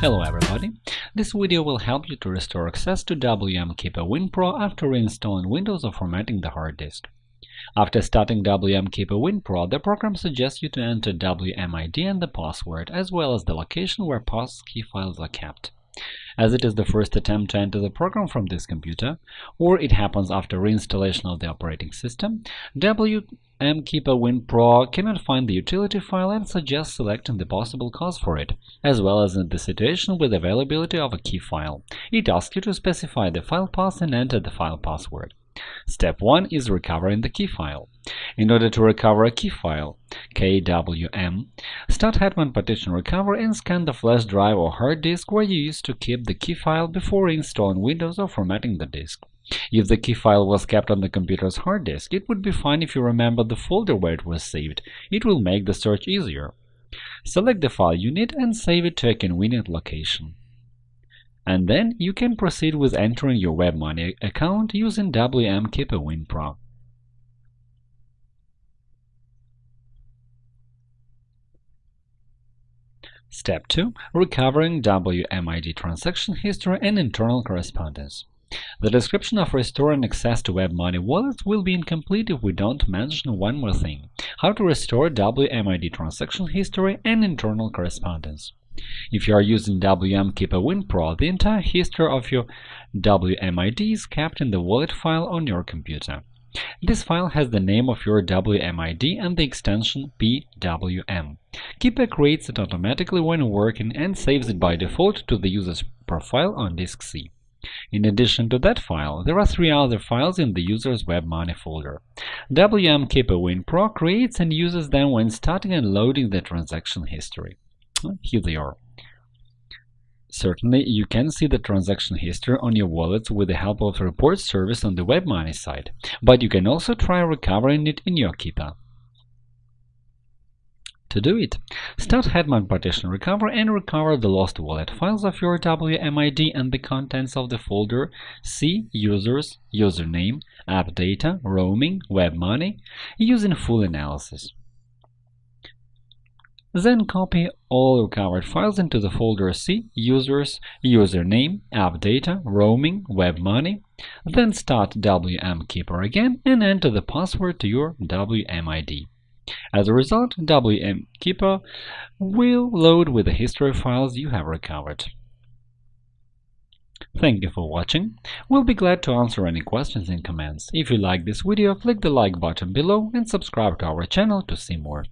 Hello everybody! This video will help you to restore access to WM Keeper WinPro after reinstalling Windows or formatting the hard disk. After starting WM Keeper WinPro, the program suggests you to enter WMID and the password, as well as the location where passkey files are kept. As it is the first attempt to enter the program from this computer, or it happens after reinstallation of the operating system, WMKeeper WinPro cannot find the utility file and suggests selecting the possible cause for it, as well as in the situation with availability of a key file. It asks you to specify the file path and enter the file password. Step 1 is recovering the key file. In order to recover a key file, KWM, start Hetman Partition Recover and scan the flash drive or hard disk where you used to keep the key file before installing Windows or formatting the disk. If the key file was kept on the computer's hard disk, it would be fine if you remember the folder where it was saved. It will make the search easier. Select the file you need and save it to a convenient location and then you can proceed with entering your WebMoney account using WM Keeper WinPro. Step 2. Recovering WMID transaction history and internal correspondence. The description of restoring access to WebMoney wallets will be incomplete if we don't mention one more thing – how to restore WMID transaction history and internal correspondence. If you are using WM Keeper WinPro, the entire history of your WMID is kept in the wallet file on your computer. This file has the name of your WMID and the extension PWM. Keeper creates it automatically when working and saves it by default to the user's profile on disk C. In addition to that file, there are three other files in the user's WebMoney folder. WM WinPro creates and uses them when starting and loading the transaction history. Oh, here they are. Certainly, you can see the transaction history on your wallet with the help of the report service on the WebMoney side, but you can also try recovering it in your Keeper. To do it, start Hetman Partition Recover and recover the lost wallet files of your WMID and the contents of the folder C users, username, app data, roaming, WebMoney using full analysis. Then copy all recovered files into the folder C users, username, app data, roaming, WebMoney. Then start WM Keeper again and enter the password to your WMID. As a result, WM Keeper will load with the history files you have recovered. Thank you for watching. We'll be glad to answer any questions in comments. If you like this video, click the like button below and subscribe to our channel to see more.